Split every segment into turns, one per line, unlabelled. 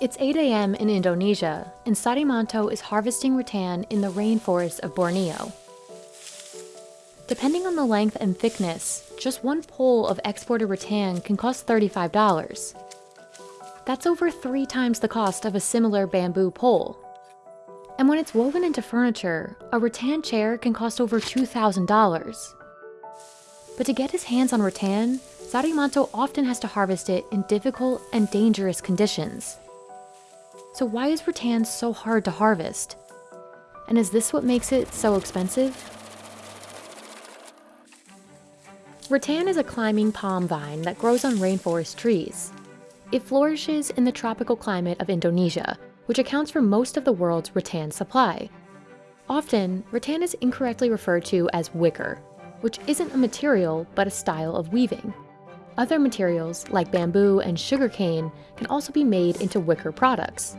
It's 8 a.m. in Indonesia, and Sarimanto is harvesting rattan in the rainforest of Borneo. Depending on the length and thickness, just one pole of exported rattan can cost $35. That's over three times the cost of a similar bamboo pole. And when it's woven into furniture, a rattan chair can cost over $2,000. But to get his hands on rattan, Sarimanto often has to harvest it in difficult and dangerous conditions. So why is rattan so hard to harvest? And is this what makes it so expensive? Rattan is a climbing palm vine that grows on rainforest trees. It flourishes in the tropical climate of Indonesia, which accounts for most of the world's rattan supply. Often, rattan is incorrectly referred to as wicker, which isn't a material but a style of weaving. Other materials, like bamboo and sugarcane, can also be made into wicker products.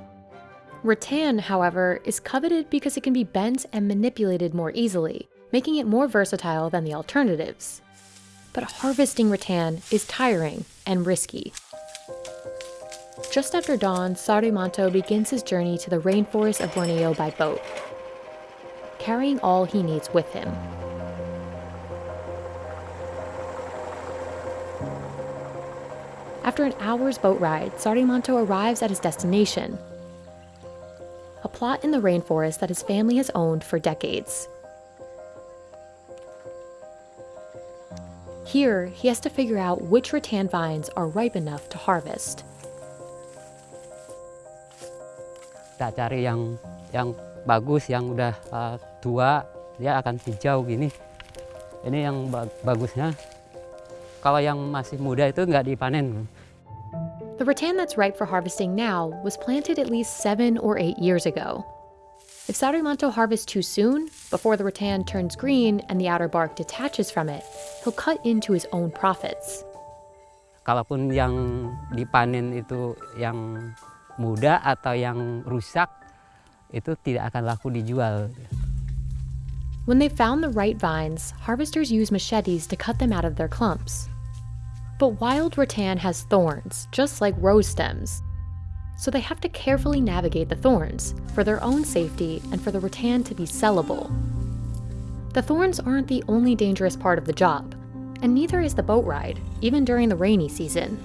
Rattan, however, is coveted because it can be bent and manipulated more easily, making it more versatile than the alternatives. But harvesting rattan is tiring and risky. Just after dawn, Sarimanto begins his journey to the rainforest of Borneo by boat, carrying all he needs with him. After an hour's boat ride, Sarimanto arrives at his destination, a plot in the rainforest that his family has owned for decades. Here, he has to figure out which rattan vines are ripe enough to harvest.
Kita cari yang yang bagus, yang udah uh, tua, dia akan hijau gini. Ini yang bagusnya. Kalau yang masih muda itu nggak dipanen.
The rattan that's ripe for harvesting now was planted at least seven or eight years ago. If Sarimanto harvests too soon, before the rattan turns green and the outer bark detaches from it, he'll cut into his own profits.
Kalaupun yang dipanen itu yang muda atau yang rusak, itu tidak akan laku dijual.
When they found the right vines, harvesters use machetes to cut them out of their clumps. But wild rattan has thorns, just like rose stems. So they have to carefully navigate the thorns, for their own safety and for the rattan to be sellable. The thorns aren't the only dangerous part of the job, and neither is the boat ride, even during the rainy season.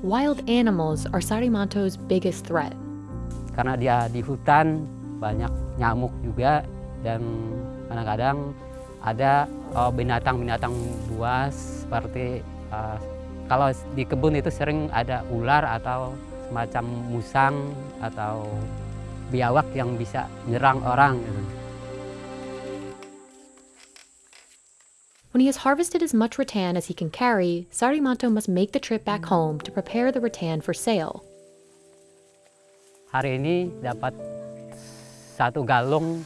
Wild animals are Sarimanto's biggest threat.
Karena dia di hutan, banyak nyamuk juga, dan kadang-kadang ada binatang-binatang buas seperti uh, kalau di kebun itu sering ada ular atau semacam musang atau biawak yang bisa nyerang orang.
When he has harvested as much rattan as he can carry, Sarimanto must make the trip back home to prepare the rattan for sale.
Hari ini dapat satu galung.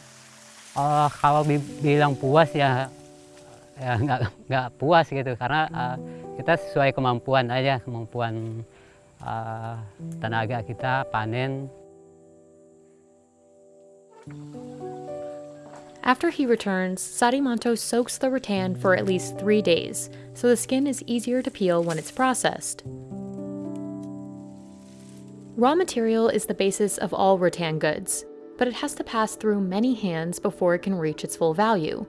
Uh, kalau bilang puas ya ya nggak nggak puas gitu karena uh, kita sesuai kemampuan aja kemampuan uh, tenaga kita panen.
After he returns, Sarimanto soaks the rattan for at least three days, so the skin is easier to peel when it's processed. Raw material is the basis of all rattan goods, but it has to pass through many hands before it can reach its full value.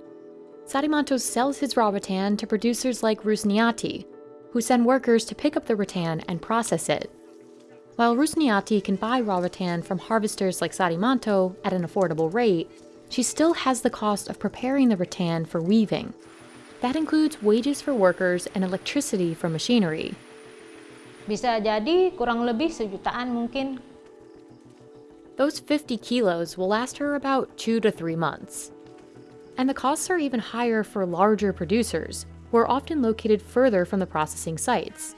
Sarimanto sells his raw rattan to producers like Rusniati, who send workers to pick up the rattan and process it. While Rusniati can buy raw rattan from harvesters like Sarimanto at an affordable rate, she still has the cost of preparing the rattan for weaving. That includes wages for workers and electricity for machinery.
Bisa jadi kurang lebih sejutaan mungkin.
Those 50 kilos will last her about two to three months. And the costs are even higher for larger producers, who are often located further from the processing sites.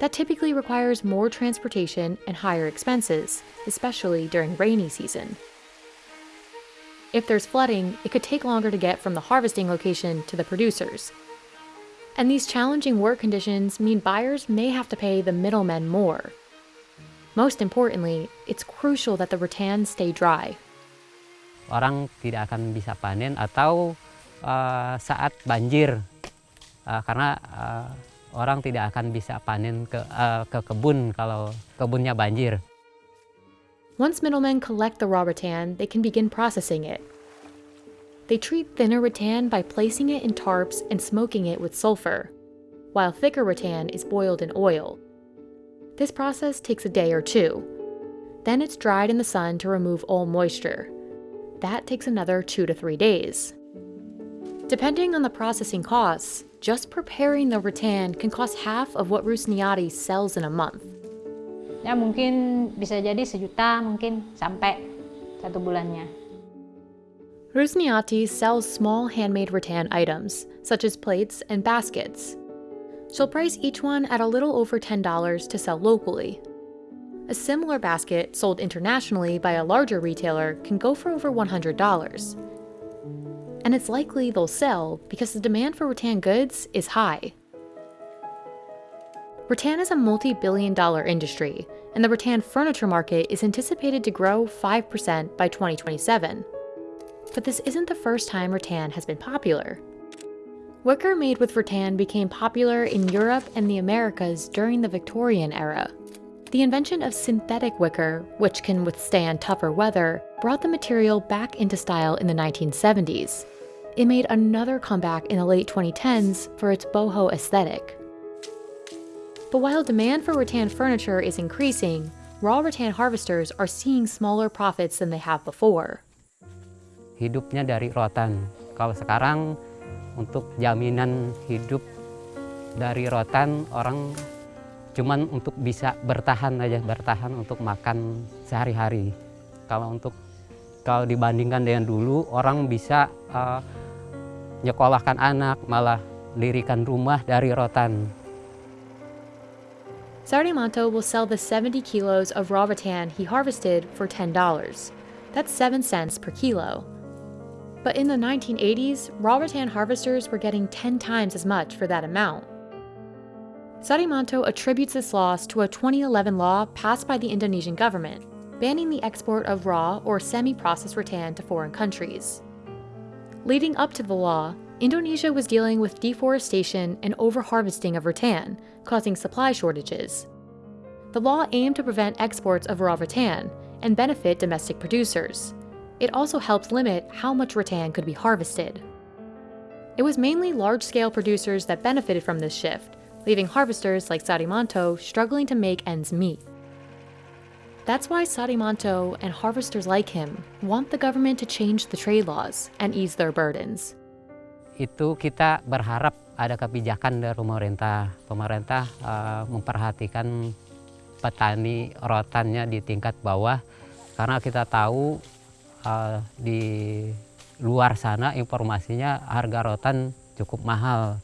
That typically requires more transportation and higher expenses, especially during rainy season. If there's flooding, it could take longer to get from the harvesting location to the producers. And these challenging work conditions mean buyers may have to pay the middlemen more. Most importantly, it's crucial that the rattan stay dry
orang tidak akan bisa panen atau uh, saat banjir uh, karena uh, orang tidak akan bisa panen ke uh, ke kebun kalau kebunnya banjir.
Once middlemen collect the raw rattan, they can begin processing it. They treat thinner rattan by placing it in tarps and smoking it with sulfur, while thicker rattan is boiled in oil. This process takes a day or two. Then it's dried in the sun to remove all moisture. That takes another two to three days. Depending on the processing costs, just preparing the rattan can cost half of what Rusniati sells in a month.
Ya mungkin bisa jadi sejuta mungkin sampai satu bulannya.
Rusniati sells small handmade rattan items, such as plates and baskets. She'll price each one at a little over $10 to sell locally. A similar basket sold internationally by a larger retailer can go for over $100. And it's likely they'll sell because the demand for rattan goods is high. Rattan is a multi-billion dollar industry, and the rattan furniture market is anticipated to grow 5% by 2027. But this isn't the first time rattan has been popular. Wicker made with rattan became popular in Europe and the Americas during the Victorian era. The invention of synthetic wicker, which can withstand tougher weather, brought the material back into style in the 1970s. It made another comeback in the late 2010s for its boho aesthetic. But while demand for rattan furniture is increasing, raw rattan harvesters are seeing smaller profits than they have before.
hidupnya dari rotan. Kalau sekarang untuk jaminan hidup dari rotan orang cuman untuk bisa bertahan aja, bertahan untuk makan sehari-hari. Kalau untuk kalau dibandingkan dengan dulu orang bisa uh, nyekolahkan anak, malah lirikan rumah dari rotan.
Sardimanto will sell the 70 kilos of raw rattan he harvested for $10. That's 7 cents per kilo. But in the 1980s, raw rattan harvesters were getting 10 times as much for that amount. Sarimanto attributes this loss to a 2011 law passed by the Indonesian government, banning the export of raw or semi-processed rattan to foreign countries. Leading up to the law, Indonesia was dealing with deforestation and overharvesting of rattan, causing supply shortages. The law aimed to prevent exports of raw rattan and benefit domestic producers. It also helped limit how much rattan could be harvested. It was mainly large-scale producers that benefited from this shift, leaving harvesters like Sadimanto struggling to make ends meet. That's why Sadimanto and harvesters like him want the government to change the trade laws and ease their burdens.
Itu kita berharap ada kebijakan dari pemerintah. Pemerintah uh, memperhatikan petani rotannya di tingkat bawah karena kita tahu uh, di luar sana informasinya harga rotan cukup mahal.